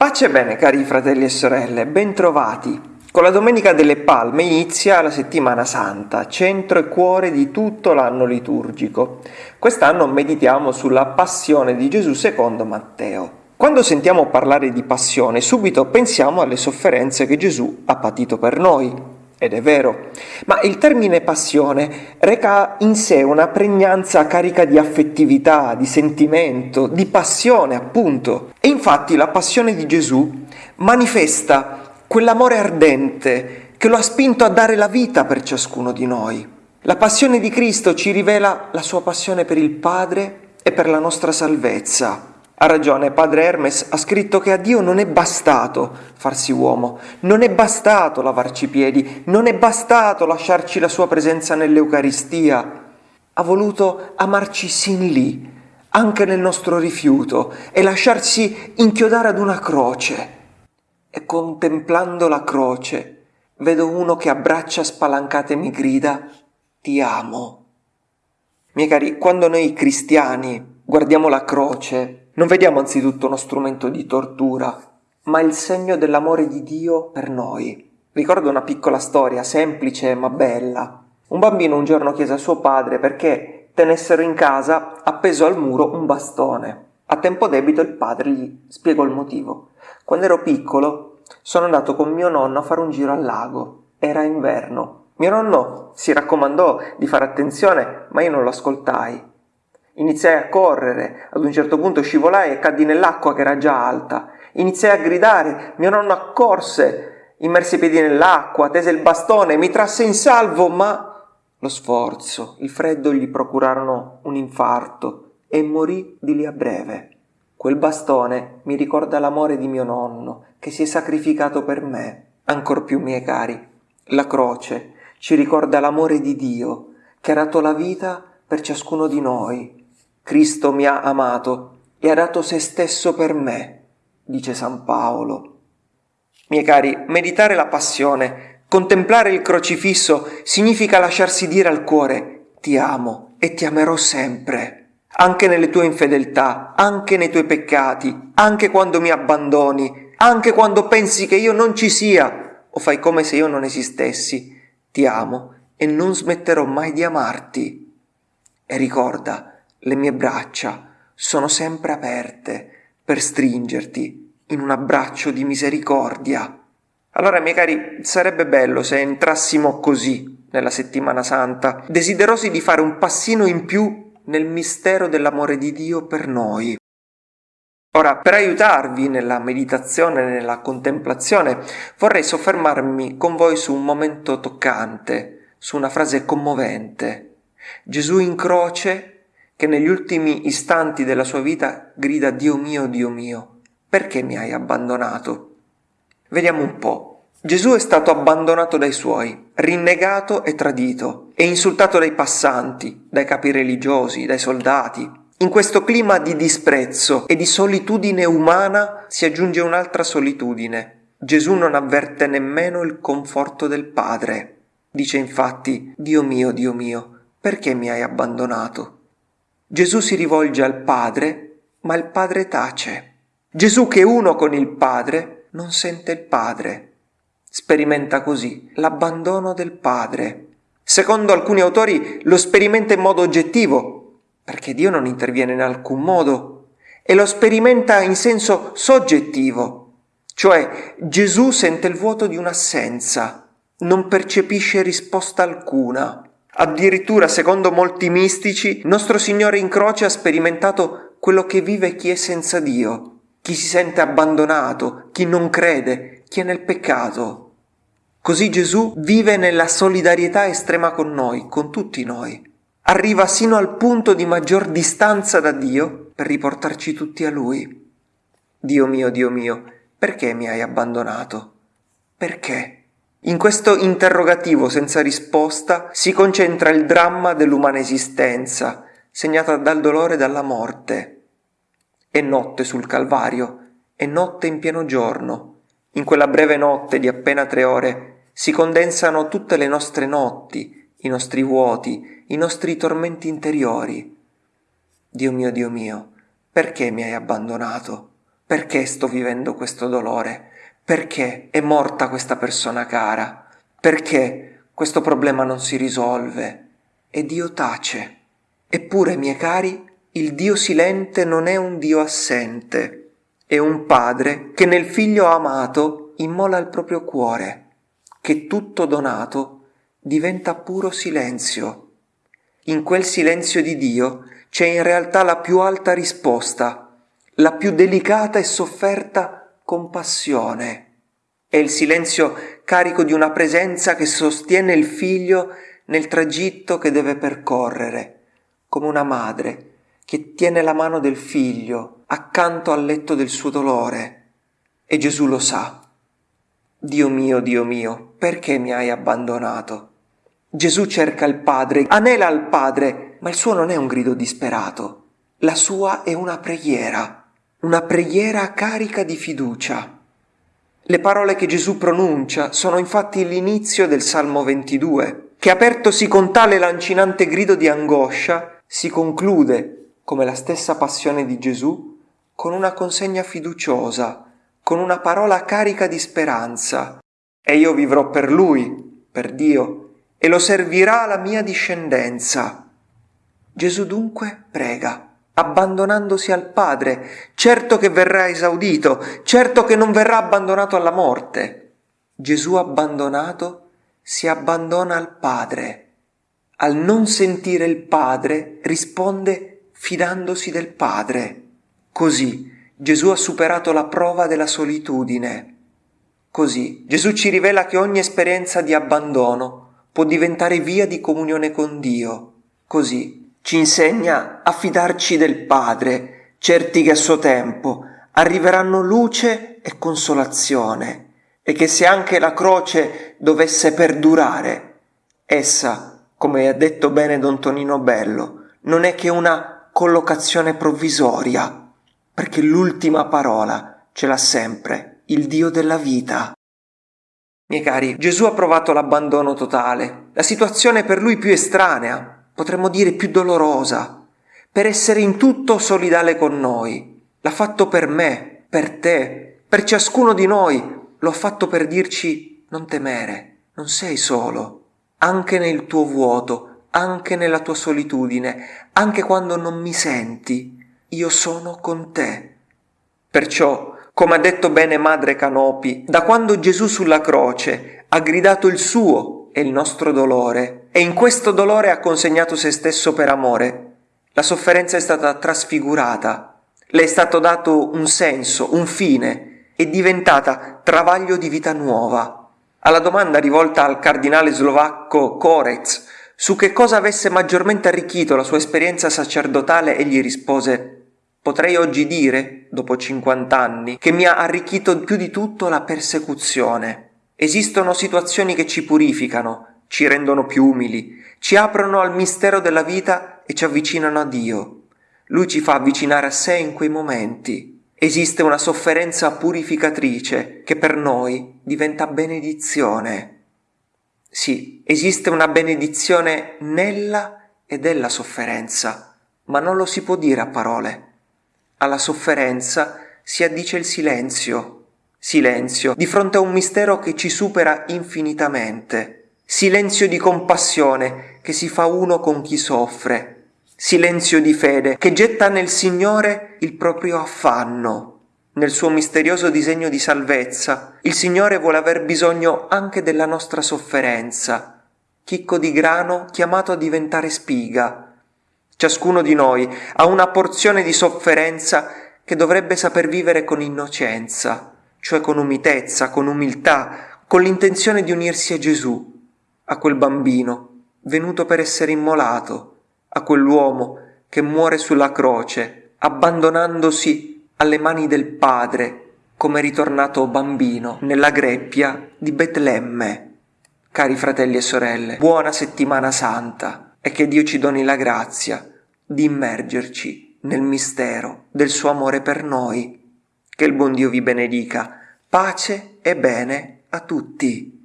Pace e bene cari fratelli e sorelle, bentrovati. Con la Domenica delle Palme inizia la settimana santa, centro e cuore di tutto l'anno liturgico. Quest'anno meditiamo sulla passione di Gesù secondo Matteo. Quando sentiamo parlare di passione, subito pensiamo alle sofferenze che Gesù ha patito per noi, ed è vero, ma il termine passione reca in sé una pregnanza carica di affettività, di sentimento, di passione appunto. E infatti la passione di Gesù manifesta quell'amore ardente che lo ha spinto a dare la vita per ciascuno di noi. La passione di Cristo ci rivela la sua passione per il Padre e per la nostra salvezza. Ha ragione, padre Hermes ha scritto che a Dio non è bastato farsi uomo, non è bastato lavarci i piedi, non è bastato lasciarci la sua presenza nell'Eucaristia. Ha voluto amarci sin lì, anche nel nostro rifiuto, e lasciarsi inchiodare ad una croce. E contemplando la croce, vedo uno che a braccia spalancate mi grida, ti amo. Miei cari, quando noi cristiani guardiamo la croce, non vediamo anzitutto uno strumento di tortura, ma il segno dell'amore di Dio per noi. Ricordo una piccola storia, semplice ma bella. Un bambino un giorno chiese a suo padre perché tenessero in casa appeso al muro un bastone. A tempo debito il padre gli spiegò il motivo. Quando ero piccolo sono andato con mio nonno a fare un giro al lago. Era inverno. Mio nonno si raccomandò di fare attenzione, ma io non lo ascoltai. Iniziai a correre, ad un certo punto scivolai e caddi nell'acqua che era già alta. Iniziai a gridare, mio nonno accorse, immerse i piedi nell'acqua, tese il bastone, mi trasse in salvo, ma lo sforzo, il freddo gli procurarono un infarto e morì di lì a breve. Quel bastone mi ricorda l'amore di mio nonno, che si è sacrificato per me, ancor più miei cari. La croce ci ricorda l'amore di Dio, che ha dato la vita per ciascuno di noi, Cristo mi ha amato e ha dato se stesso per me, dice San Paolo. Miei cari, meditare la passione, contemplare il crocifisso, significa lasciarsi dire al cuore ti amo e ti amerò sempre, anche nelle tue infedeltà, anche nei tuoi peccati, anche quando mi abbandoni, anche quando pensi che io non ci sia o fai come se io non esistessi. Ti amo e non smetterò mai di amarti. E ricorda, le mie braccia sono sempre aperte per stringerti in un abbraccio di misericordia. Allora, miei cari, sarebbe bello se entrassimo così nella settimana santa, desiderosi di fare un passino in più nel mistero dell'amore di Dio per noi. Ora, per aiutarvi nella meditazione, nella contemplazione, vorrei soffermarmi con voi su un momento toccante, su una frase commovente. Gesù in croce che negli ultimi istanti della sua vita grida Dio mio, Dio mio, perché mi hai abbandonato? Vediamo un po'. Gesù è stato abbandonato dai suoi, rinnegato e tradito, e insultato dai passanti, dai capi religiosi, dai soldati. In questo clima di disprezzo e di solitudine umana si aggiunge un'altra solitudine. Gesù non avverte nemmeno il conforto del Padre. Dice infatti, Dio mio, Dio mio, perché mi hai abbandonato? Gesù si rivolge al Padre, ma il Padre tace. Gesù che è uno con il Padre non sente il Padre. Sperimenta così l'abbandono del Padre. Secondo alcuni autori lo sperimenta in modo oggettivo, perché Dio non interviene in alcun modo, e lo sperimenta in senso soggettivo, cioè Gesù sente il vuoto di un'assenza, non percepisce risposta alcuna. Addirittura, secondo molti mistici, nostro Signore in croce ha sperimentato quello che vive chi è senza Dio, chi si sente abbandonato, chi non crede, chi è nel peccato. Così Gesù vive nella solidarietà estrema con noi, con tutti noi. Arriva sino al punto di maggior distanza da Dio per riportarci tutti a Lui. Dio mio, Dio mio, perché mi hai abbandonato? Perché? In questo interrogativo senza risposta si concentra il dramma dell'umana esistenza, segnata dal dolore e dalla morte. È notte sul Calvario, è notte in pieno giorno. In quella breve notte di appena tre ore si condensano tutte le nostre notti, i nostri vuoti, i nostri tormenti interiori. Dio mio, Dio mio, perché mi hai abbandonato? Perché sto vivendo questo dolore? Perché è morta questa persona cara? Perché questo problema non si risolve? E Dio tace. Eppure, miei cari, il Dio silente non è un Dio assente, è un Padre che nel Figlio amato immola il proprio cuore, che tutto donato diventa puro silenzio. In quel silenzio di Dio c'è in realtà la più alta risposta, la più delicata e sofferta compassione. È il silenzio carico di una presenza che sostiene il figlio nel tragitto che deve percorrere, come una madre che tiene la mano del figlio accanto al letto del suo dolore. E Gesù lo sa. Dio mio, Dio mio, perché mi hai abbandonato? Gesù cerca il Padre, anela al Padre, ma il suo non è un grido disperato. La sua è una preghiera, una preghiera carica di fiducia. Le parole che Gesù pronuncia sono infatti l'inizio del Salmo 22, che apertosi con tale lancinante grido di angoscia, si conclude come la stessa passione di Gesù, con una consegna fiduciosa, con una parola carica di speranza. E io vivrò per Lui, per Dio, e lo servirà la mia discendenza. Gesù dunque prega, abbandonandosi al Padre, certo che verrà esaudito, certo che non verrà abbandonato alla morte. Gesù abbandonato si abbandona al Padre. Al non sentire il Padre risponde fidandosi del Padre. Così Gesù ha superato la prova della solitudine. Così Gesù ci rivela che ogni esperienza di abbandono può diventare via di comunione con Dio. Così ci insegna a fidarci del Padre, certi che a suo tempo arriveranno luce e consolazione, e che se anche la croce dovesse perdurare, essa, come ha detto bene Don Tonino Bello, non è che una collocazione provvisoria, perché l'ultima parola ce l'ha sempre il Dio della vita. Miei cari, Gesù ha provato l'abbandono totale, la situazione per lui più estranea, potremmo dire più dolorosa, per essere in tutto solidale con noi. L'ha fatto per me, per te, per ciascuno di noi, lo ha fatto per dirci non temere, non sei solo. Anche nel tuo vuoto, anche nella tua solitudine, anche quando non mi senti, io sono con te. Perciò, come ha detto bene Madre Canopi, da quando Gesù sulla croce ha gridato il suo e il nostro dolore, e in questo dolore ha consegnato se stesso per amore, la sofferenza è stata trasfigurata, le è stato dato un senso, un fine, è diventata travaglio di vita nuova. Alla domanda rivolta al cardinale slovacco Korec su che cosa avesse maggiormente arricchito la sua esperienza sacerdotale egli rispose Potrei oggi dire, dopo 50 anni, che mi ha arricchito più di tutto la persecuzione. Esistono situazioni che ci purificano, ci rendono più umili, ci aprono al mistero della vita e ci avvicinano a Dio. Lui ci fa avvicinare a sé in quei momenti. Esiste una sofferenza purificatrice che per noi diventa benedizione. Sì, esiste una benedizione nella e della sofferenza, ma non lo si può dire a parole. Alla sofferenza si addice il silenzio, silenzio di fronte a un mistero che ci supera infinitamente, silenzio di compassione che si fa uno con chi soffre, silenzio di fede che getta nel Signore il proprio affanno, nel suo misterioso disegno di salvezza, il Signore vuole aver bisogno anche della nostra sofferenza, chicco di grano chiamato a diventare spiga. Ciascuno di noi ha una porzione di sofferenza che dovrebbe saper vivere con innocenza, cioè con umitezza, con umiltà, con l'intenzione di unirsi a Gesù, a quel bambino venuto per essere immolato, a quell'uomo che muore sulla croce, abbandonandosi alle mani del Padre come ritornato bambino nella greppia di Betlemme. Cari fratelli e sorelle, buona settimana santa e che Dio ci doni la grazia di immergerci nel mistero del suo amore per noi. Che il buon Dio vi benedica. Pace e bene a tutti.